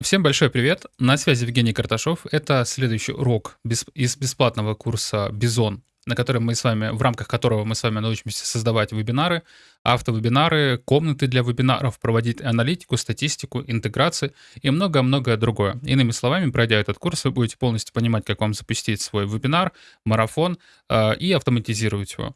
Всем большой привет! На связи Евгений Карташов. Это следующий урок из бесплатного курса «Бизон», на котором мы с вами, в рамках которого мы с вами научимся создавать вебинары, автовебинары, комнаты для вебинаров, проводить аналитику, статистику, интеграции и многое-многое другое. Иными словами, пройдя этот курс, вы будете полностью понимать, как вам запустить свой вебинар, марафон э, и автоматизировать его.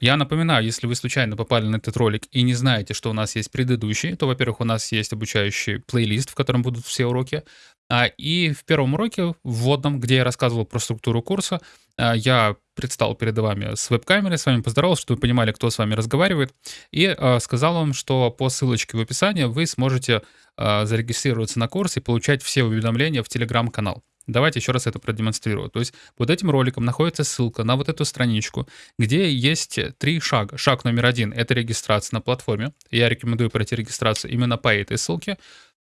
Я напоминаю, если вы случайно попали на этот ролик и не знаете, что у нас есть предыдущий, то, во-первых, у нас есть обучающий плейлист, в котором будут все уроки. А, И в первом уроке, вводном, где я рассказывал про структуру курса, а, я предстал перед вами с веб-камерой, с вами поздоровался, чтобы вы понимали, кто с вами разговаривает, и а, сказал вам, что по ссылочке в описании вы сможете а, зарегистрироваться на курс и получать все уведомления в телеграм-канал. Давайте еще раз это продемонстрирую. То есть под этим роликом находится ссылка на вот эту страничку, где есть три шага. Шаг номер один — это регистрация на платформе. Я рекомендую пройти регистрацию именно по этой ссылке.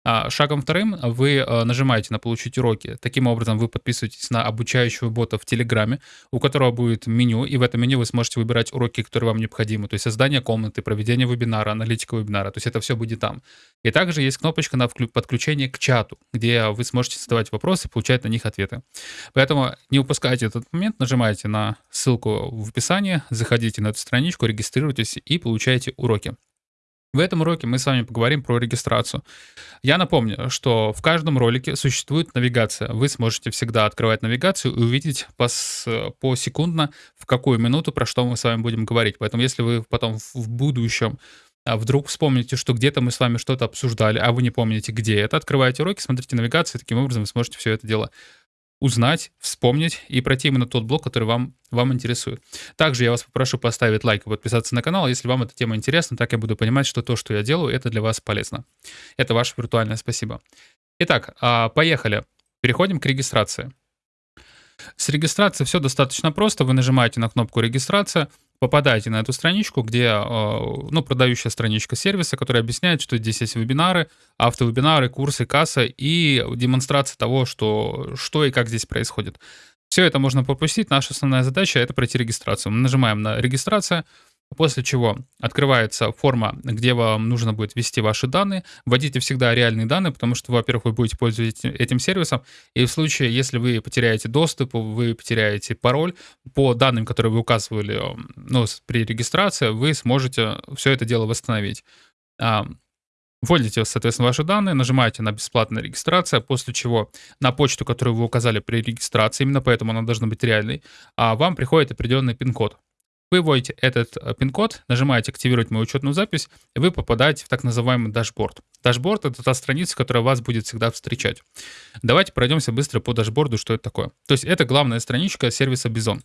А шагом вторым вы э, нажимаете на «Получить уроки». Таким образом, вы подписываетесь на обучающего бота в Телеграме, у которого будет меню, и в этом меню вы сможете выбирать уроки, которые вам необходимы, то есть создание комнаты, проведение вебинара, аналитика вебинара, то есть это все будет там. И также есть кнопочка на подключение к чату, где вы сможете задавать вопросы получать на них ответы. Поэтому не упускайте этот момент, нажимайте на ссылку в описании, заходите на эту страничку, регистрируйтесь и получаете уроки. В этом уроке мы с вами поговорим про регистрацию. Я напомню, что в каждом ролике существует навигация. Вы сможете всегда открывать навигацию и увидеть пос, посекундно, в какую минуту, про что мы с вами будем говорить. Поэтому если вы потом в будущем а вдруг вспомните, что где-то мы с вами что-то обсуждали, а вы не помните, где это, открывайте уроки, смотрите навигацию, таким образом вы сможете все это дело узнать, вспомнить и пройти именно тот блок, который вам, вам интересует. Также я вас попрошу поставить лайк и подписаться на канал, если вам эта тема интересна, так я буду понимать, что то, что я делаю, это для вас полезно. Это ваше виртуальное спасибо. Итак, а, поехали. Переходим к регистрации. С регистрацией все достаточно просто. Вы нажимаете на кнопку «Регистрация», попадаете на эту страничку, где, э, ну, продающая страничка сервиса, которая объясняет, что здесь есть вебинары, автовебинары, курсы, касса и демонстрация того, что, что и как здесь происходит. Все это можно пропустить. Наша основная задача — это пройти регистрацию. Мы нажимаем на «Регистрация», После чего открывается форма, где вам нужно будет ввести ваши данные. Вводите всегда реальные данные, потому что, во-первых, вы будете пользоваться этим сервисом, и в случае, если вы потеряете доступ, вы потеряете пароль, по данным, которые вы указывали ну, при регистрации, вы сможете все это дело восстановить. Вводите, соответственно, ваши данные, нажимаете на бесплатная регистрация, после чего на почту, которую вы указали при регистрации, именно поэтому она должна быть реальной, а вам приходит определенный пин-код. Вы вводите этот э, пин-код, нажимаете «Активировать мою учетную запись», и вы попадаете в так называемый дашборд. Дашборд — это та страница, которая вас будет всегда встречать. Давайте пройдемся быстро по дашборду, что это такое. То есть это главная страничка сервиса Bizon.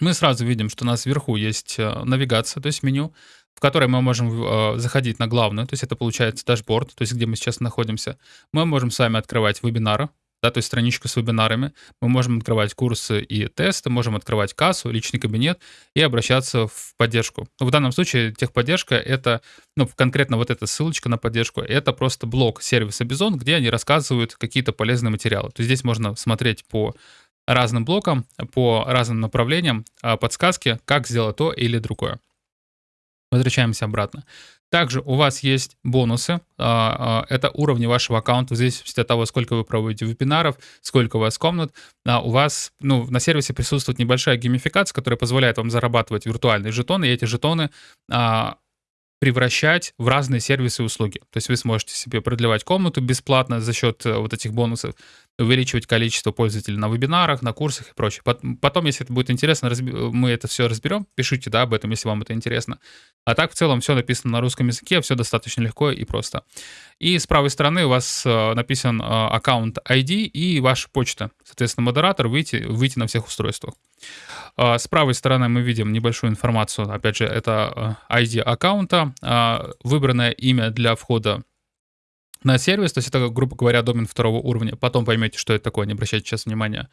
Мы сразу видим, что у нас вверху есть э, навигация, то есть меню, в которой мы можем э, заходить на главную, то есть это получается дашборд, то есть где мы сейчас находимся. Мы можем с вами открывать вебинары, да, то есть страничку с вебинарами. Мы можем открывать курсы и тесты, можем открывать кассу, личный кабинет и обращаться в поддержку. Но в данном случае техподдержка — это, ну, конкретно вот эта ссылочка на поддержку, это просто блок сервиса Бизон, где они рассказывают какие-то полезные материалы. То есть здесь можно смотреть по разным блокам, по разным направлениям, а, подсказки, как сделать то или другое. Возвращаемся обратно. Также у вас есть бонусы. А, а, это уровни вашего аккаунта, в зависимости от того, сколько вы проводите вебинаров, сколько у вас комнат. А, у вас ну, на сервисе присутствует небольшая геймификация, которая позволяет вам зарабатывать виртуальные жетоны, и эти жетоны превращать в разные сервисы и услуги. То есть вы сможете себе продлевать комнату бесплатно за счет э, вот этих бонусов, увеличивать количество пользователей на вебинарах, на курсах и прочее. Потом, если это будет интересно, мы это все разберем. Пишите да, об этом, если вам это интересно. А так в целом все написано на русском языке, все достаточно легко и просто. И с правой стороны у вас э, написан э, аккаунт ID и ваша почта. Соответственно, модератор выйти, выйти на всех устройствах. А, с правой стороны мы видим небольшую информацию. Опять же, это ID аккаунта, а, выбранное имя для входа на сервис, то есть это, грубо говоря, домен второго уровня. Потом поймете, что это такое, не обращайте сейчас внимания.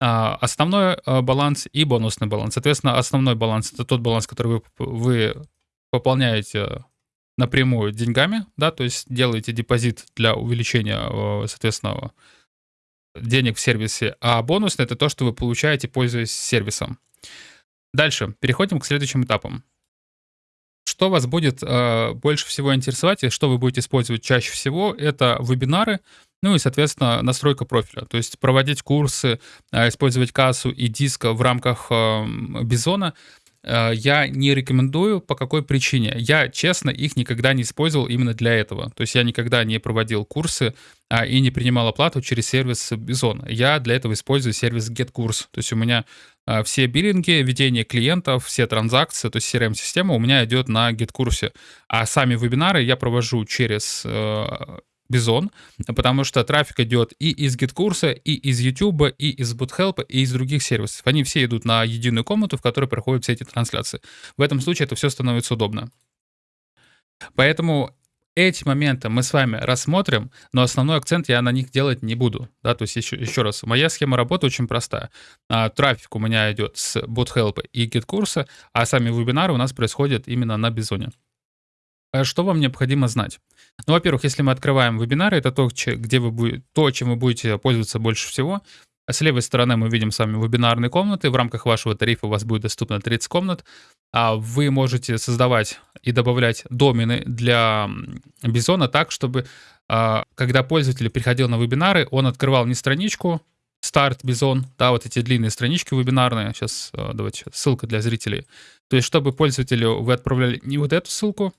А, основной баланс и бонусный баланс. Соответственно, основной баланс — это тот баланс, который вы, вы пополняете напрямую деньгами, да, то есть делаете депозит для увеличения, соответственно, денег в сервисе, а бонусный — это то, что вы получаете, пользуясь сервисом. Дальше, переходим к следующим этапам. Что вас будет э, больше всего интересовать и что вы будете использовать чаще всего, это вебинары Ну и, соответственно, настройка профиля. То есть проводить курсы, а, использовать кассу и диск в рамках Бизона Э, я не рекомендую. По какой причине? Я, честно, их никогда не использовал именно для этого. То есть я никогда не проводил курсы а, и не принимал оплату через сервис Bison. Я для этого использую сервис GetCourse. То есть у меня а, все биллинги, ведение клиентов, все транзакции, то есть CRM-система у меня идет на GetCourse. А сами вебинары я провожу через э, Bizon, потому что трафик идет и из GetCourse, и из YouTube, и из BotHelp, и из других сервисов. Они все идут на единую комнату, в которой проходят все эти трансляции. В этом случае это все становится удобно. Поэтому эти моменты мы с вами рассмотрим, но основной акцент я на них делать не буду. Да, то есть еще, еще раз, моя схема работы очень простая. А, трафик у меня идет с BotHelp и GetCourse, а сами вебинары у нас происходят именно на Бизоне. А что вам необходимо знать? Ну, во-первых, если мы открываем вебинары, это то, где вы то, чем вы будете пользоваться больше всего. С левой стороны мы видим с вами вебинарные комнаты. В рамках вашего тарифа у вас будет доступно 30 комнат. А вы можете создавать и добавлять домены для Бизона так, чтобы а, когда пользователь приходил на вебинары, он открывал не страничку, старт Бизон, да, вот эти длинные странички вебинарные. Сейчас а, давайте ссылка для зрителей. То есть, чтобы пользователю вы отправляли не вот эту ссылку,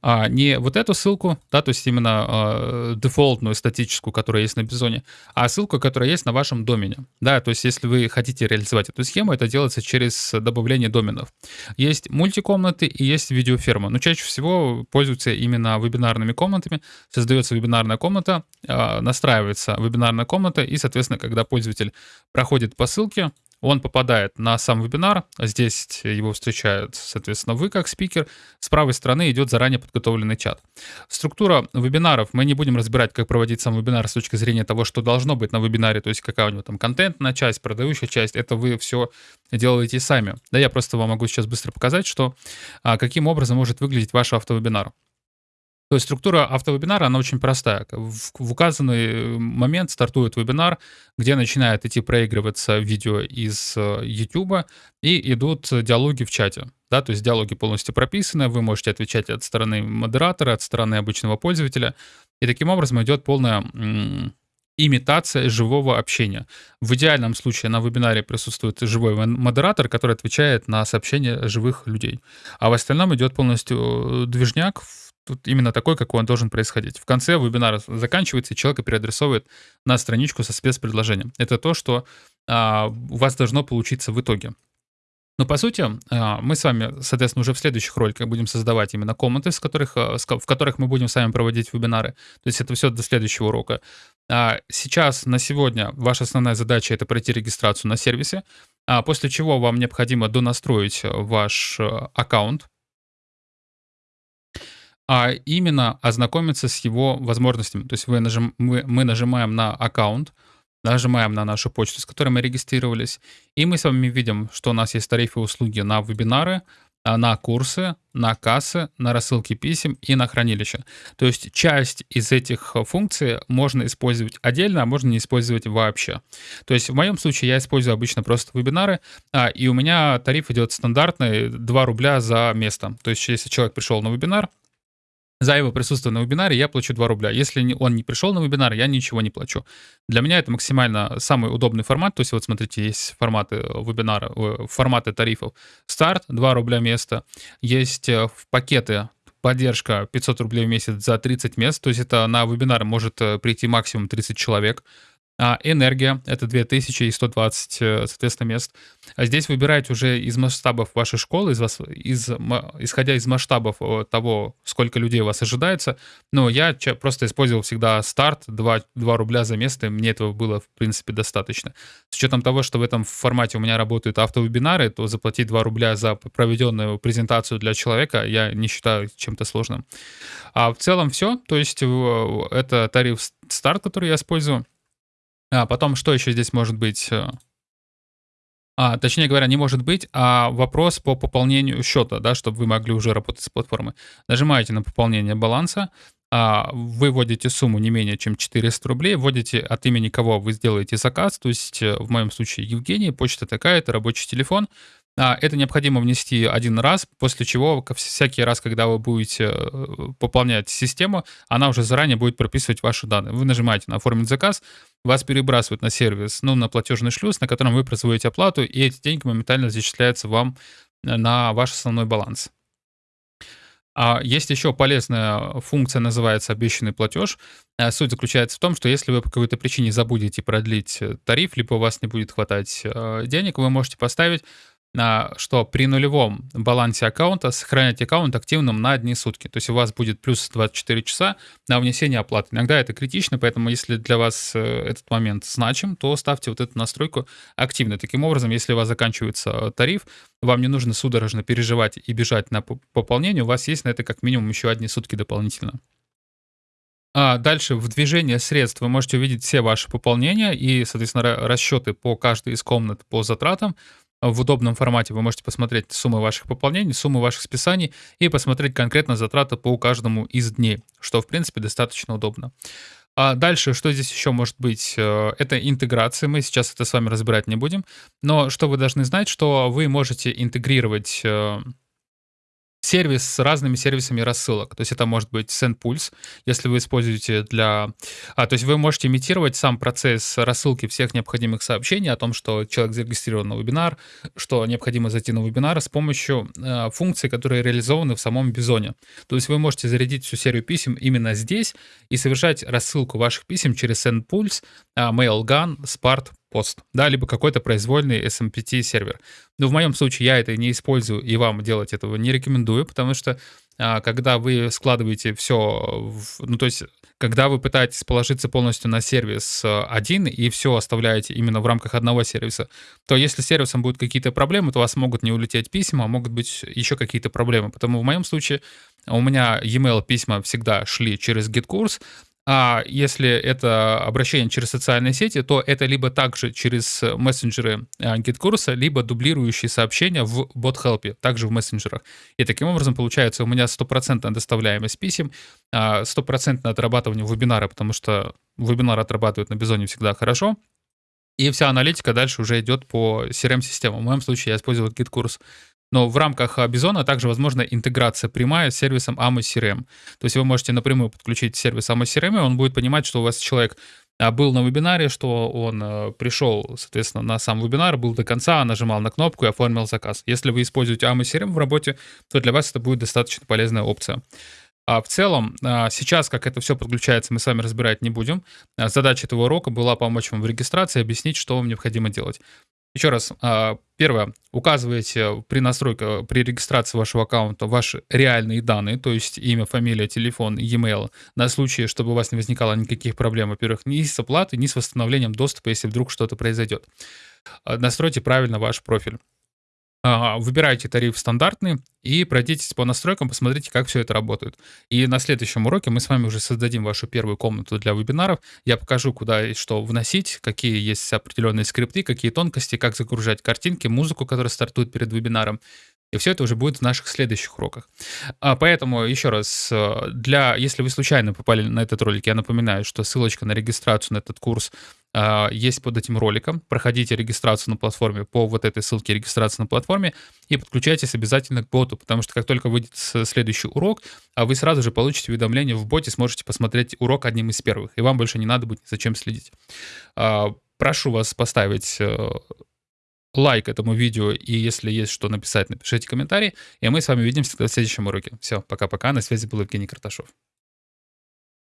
а, не вот эту ссылку, да, то есть именно э, дефолтную статическую, которая есть на Бизоне, а ссылку, которая есть на вашем домене. Да, то есть если вы хотите реализовать эту схему, это делается через добавление доменов. Есть мультикомнаты и есть видеоферма. Но чаще всего пользуются именно вебинарными комнатами. Создается вебинарная комната, э, настраивается вебинарная комната, и, соответственно, когда пользователь проходит по ссылке, он попадает на сам вебинар, здесь его встречают, соответственно, вы как спикер. С правой стороны идет заранее подготовленный чат. Структура вебинаров, мы не будем разбирать, как проводить сам вебинар с точки зрения того, что должно быть на вебинаре, то есть какая у него там контентная часть, продающая часть, это вы все делаете сами. Да, я просто вам могу сейчас быстро показать, что а, каким образом может выглядеть ваш автовебинар. То есть структура автовебинара, она очень простая. В, в указанный момент стартует вебинар, где начинает идти проигрываться видео из э, YouTube, и идут диалоги в чате. Да, то есть диалоги полностью прописаны, вы можете отвечать от стороны модератора, от стороны обычного пользователя. И таким образом идет полная имитация живого общения. В идеальном случае на вебинаре присутствует живой модератор, который отвечает на сообщения живых людей. А в остальном идет полностью э, движняк тут именно такой, какой он должен происходить. В конце вебинара заканчивается, и человека переадресовывает на страничку со спецпредложением. Это то, что а, у вас должно получиться в итоге. Но по сути, а, мы с вами, соответственно, уже в следующих роликах будем создавать именно комнаты, с которых, а, в которых мы будем с вами проводить вебинары. То есть это все до следующего урока. А сейчас, на сегодня, ваша основная задача — это пройти регистрацию на сервисе, после чего вам необходимо донастроить ваш аккаунт, а именно ознакомиться с его возможностями. То есть вы нажим, мы, мы нажимаем на аккаунт, нажимаем на нашу почту, с которой мы регистрировались, и мы с вами видим, что у нас есть тарифы услуги на вебинары, а, на курсы, на кассы, на рассылки писем и на хранилище. То есть часть из этих функций можно использовать отдельно, а можно не использовать вообще. То есть в моем случае я использую обычно просто вебинары, а, и у меня тариф идет стандартный 2 рубля за место. То есть если человек пришел на вебинар, за его присутствие на вебинаре я плачу 2 рубля. Если он не пришел на вебинар, я ничего не плачу. Для меня это максимально самый удобный формат. То есть вот смотрите, есть форматы вебинара, форматы тарифов. Старт 2 рубля место. Есть э, пакеты поддержка 500 рублей в месяц за 30 мест. То есть это на вебинар может э, прийти максимум 30 человек. А энергия — это 2120, э, соответственно, мест. А здесь выбираете уже из масштабов вашей школы, из вас, из, исходя из масштабов э, того, сколько людей у вас ожидается. Но я просто использовал всегда старт, 2, 2 рубля за место, и мне этого было, в принципе, достаточно. С учетом того, что в этом формате у меня работают автовебинары, то заплатить 2 рубля за проведенную презентацию для человека я не считаю чем-то сложным. А в целом все. То есть это тариф старт, который я использую. А потом, что еще здесь может быть? Э, а, точнее говоря, не может быть, а вопрос по пополнению счета, да, чтобы вы могли уже работать с платформой. Нажимаете на пополнение баланса, а, вы вводите сумму не менее чем 400 рублей, вводите от имени кого вы сделаете заказ, то есть э, в моем случае Евгений, почта такая-то, рабочий телефон, А, это необходимо внести один раз, после чего всякий раз, когда вы будете э, пополнять систему, она уже заранее будет прописывать ваши данные. Вы нажимаете на «Оформить заказ», вас перебрасывают на сервис, ну, на платежный шлюз, на котором вы производите оплату, и эти деньги моментально зачисляются вам э, на ваш основной баланс. А есть еще полезная функция, называется обещанный платеж. Э, суть заключается в том, что если вы по какой-то причине забудете продлить тариф, либо у вас не будет хватать денег, вы можете поставить что при нулевом балансе аккаунта сохранять аккаунт активным на одни сутки. То есть у вас будет плюс 24 часа на внесение оплаты. Иногда это критично, поэтому если для вас э, этот момент значим, то ставьте вот эту настройку активно. Таким образом, если у вас заканчивается тариф, вам не нужно судорожно переживать и бежать на пополнение, у вас есть на это как минимум еще одни сутки дополнительно. А дальше в движении средств вы можете увидеть все ваши пополнения и, соответственно, расчеты по каждой из комнат по затратам в удобном формате вы можете посмотреть суммы ваших пополнений, суммы ваших списаний и посмотреть конкретно затраты по каждому из дней, что, в принципе, достаточно удобно. А дальше, что здесь еще может быть? Э, это интеграция. Мы сейчас это с вами разбирать не будем. Но что вы должны знать, что вы можете интегрировать э, сервис с разными сервисами рассылок. То есть это может быть SendPulse, если вы используете для... А, то есть вы можете имитировать сам процесс рассылки всех необходимых сообщений о том, что человек зарегистрирован на вебинар, что необходимо зайти на вебинар с помощью э, функций, которые реализованы в самом Бизоне. То есть вы можете зарядить всю серию писем именно здесь и совершать рассылку ваших писем через SendPulse, э, MailGun, Spart, пост, да, либо какой-то произвольный SMPT сервер. Но в моем случае я это не использую и вам делать этого не рекомендую, потому что а, когда вы складываете все, в, ну то есть когда вы пытаетесь положиться полностью на сервис э, один и все оставляете именно в рамках одного сервиса, то если с сервисом будут какие-то проблемы, то у вас могут не улететь письма, а могут быть еще какие-то проблемы. Потому в моем случае у меня e-mail письма всегда шли через GitKurs, а если это обращение через социальные сети, то это либо также через мессенджеры GitKursa, либо дублирующие сообщения в BotHelp, также в мессенджерах. И таким образом получается у меня стопроцентная доставляемость писем, а, стопроцентное отрабатывание вебинара, потому что вебинар отрабатывают на Бизоне всегда хорошо, и вся аналитика дальше уже идет по CRM-системам. В моем случае я использовал GitKurs. Но в рамках Бизона также возможна интеграция прямая с сервисом AMO CRM. То есть вы можете напрямую подключить сервис AMO CRM, и он будет понимать, что у вас человек а, был на вебинаре, что он э, пришел, соответственно, на сам вебинар, был до конца, нажимал на кнопку и оформил заказ. Если вы используете AMO CRM в работе, то для вас это будет достаточно полезная опция. А в целом, а, сейчас, как это все подключается, мы с вами разбирать не будем. А, задача этого урока была помочь вам в регистрации, объяснить, что вам необходимо делать. Еще раз, а, первое, указываете при настройке, при регистрации вашего аккаунта ваши реальные данные, то есть имя, фамилия, телефон, e-mail, на случай, чтобы у вас не возникало никаких проблем, во-первых, ни с оплатой, ни с восстановлением доступа, если вдруг что-то произойдет. Настройте правильно ваш профиль. Выбирайте тариф стандартный и пройдитесь по настройкам, посмотрите, как все это работает. И на следующем уроке мы с вами уже создадим вашу первую комнату для вебинаров. Я покажу, куда и что вносить, какие есть определенные скрипты, какие тонкости, как загружать картинки, музыку, которая стартует перед вебинаром. И все это уже будет в наших следующих уроках. А, поэтому, еще раз, э, для, если вы случайно попали на этот ролик, я напоминаю, что ссылочка на регистрацию на этот курс а, есть под этим роликом. Проходите регистрацию на платформе по вот этой ссылке регистрации на платформе и подключайтесь обязательно к боту, потому что как только выйдет следующий урок, а вы сразу же получите уведомление в боте, сможете посмотреть урок одним из первых, и вам больше не надо будет зачем следить. Прошу вас поставить э, лайк этому видео, и если есть что написать, напишите комментарий, и мы с вами увидимся в следующем уроке. Все, пока-пока, на связи был Евгений Карташов.